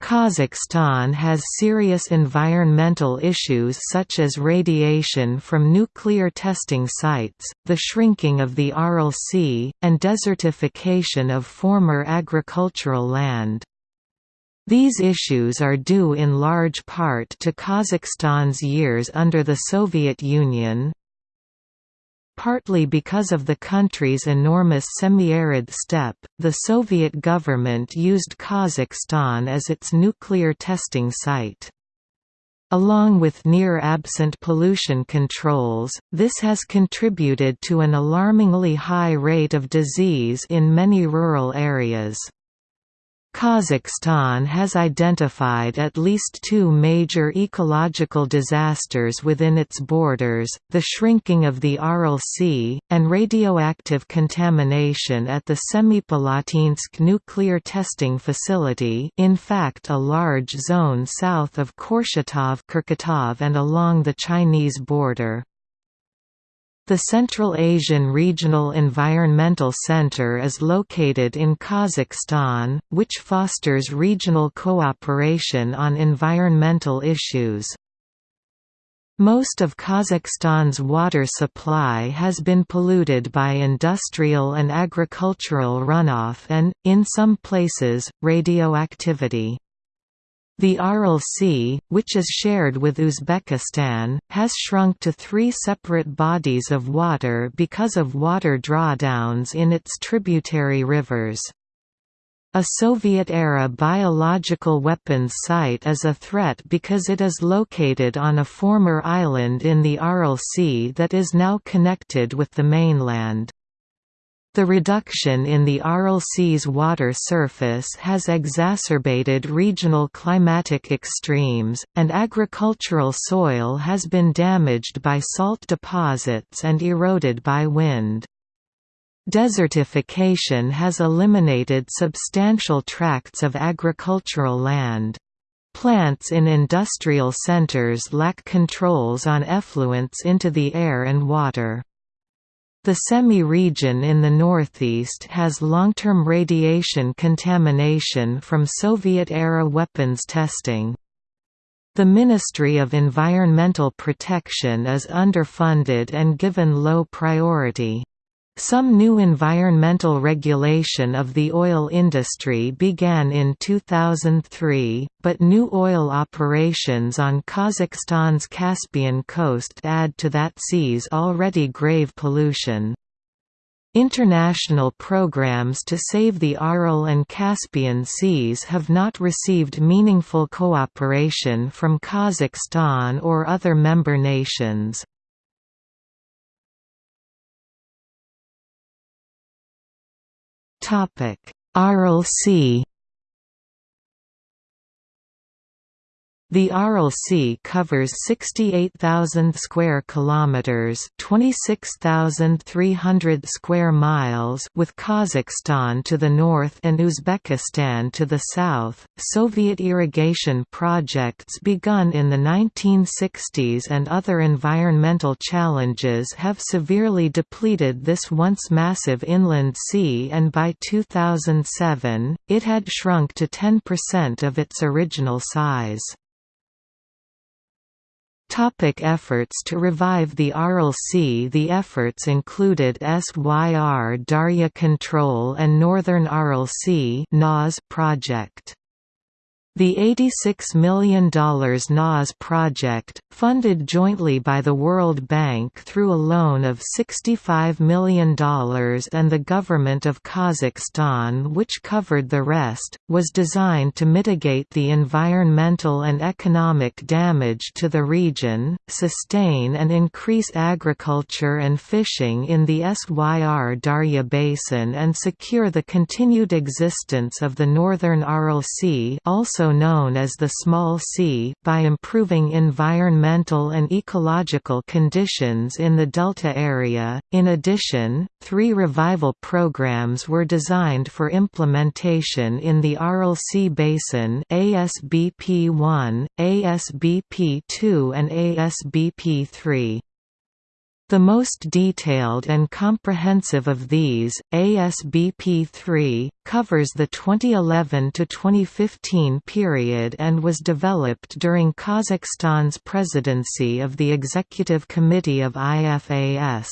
Kazakhstan has serious environmental issues such as radiation from nuclear testing sites, the shrinking of the Aral Sea, and desertification of former agricultural land. These issues are due in large part to Kazakhstan's years under the Soviet Union, Partly because of the country's enormous semi-arid steppe, the Soviet government used Kazakhstan as its nuclear testing site. Along with near-absent pollution controls, this has contributed to an alarmingly high rate of disease in many rural areas. Kazakhstan has identified at least two major ecological disasters within its borders, the shrinking of the Aral Sea, and radioactive contamination at the Semipalatinsk nuclear testing facility in fact a large zone south of Kurchatov and along the Chinese border. The Central Asian Regional Environmental Center is located in Kazakhstan, which fosters regional cooperation on environmental issues. Most of Kazakhstan's water supply has been polluted by industrial and agricultural runoff and, in some places, radioactivity. The Aral Sea, which is shared with Uzbekistan, has shrunk to three separate bodies of water because of water drawdowns in its tributary rivers. A Soviet-era biological weapons site is a threat because it is located on a former island in the Aral Sea that is now connected with the mainland. The reduction in the Aral Sea's water surface has exacerbated regional climatic extremes, and agricultural soil has been damaged by salt deposits and eroded by wind. Desertification has eliminated substantial tracts of agricultural land. Plants in industrial centers lack controls on effluents into the air and water. The Semey region in the northeast has long-term radiation contamination from Soviet-era weapons testing. The Ministry of Environmental Protection is underfunded and given low priority. Some new environmental regulation of the oil industry began in 2003, but new oil operations on Kazakhstan's Caspian coast add to that sea's already grave pollution. International programs to save the Aral and Caspian seas have not received meaningful cooperation from Kazakhstan or other member nations. Aral Sea The Aral Sea covers 68,000 square kilometers, 26,300 square miles, with Kazakhstan to the north and Uzbekistan to the south. Soviet irrigation projects begun in the 1960s and other environmental challenges have severely depleted this once massive inland sea and by 2007, it had shrunk to 10% of its original size. Topic efforts to revive the Sea The efforts included SYR Darya Control and Northern Sea project. The $86 million NAS project, funded jointly by the World Bank through a loan of $65 million and the government of Kazakhstan which covered the rest, was designed to mitigate the environmental and economic damage to the region, sustain and increase agriculture and fishing in the Syr Darya Basin and secure the continued existence of the northern Aral Sea also also known as the Small Sea, by improving environmental and ecological conditions in the delta area. In addition, three revival programs were designed for implementation in the Aral Sea Basin ASBP 1, ASBP 2 and ASBP 3. The most detailed and comprehensive of these, ASBP3, covers the 2011–2015 period and was developed during Kazakhstan's presidency of the Executive Committee of IFAS.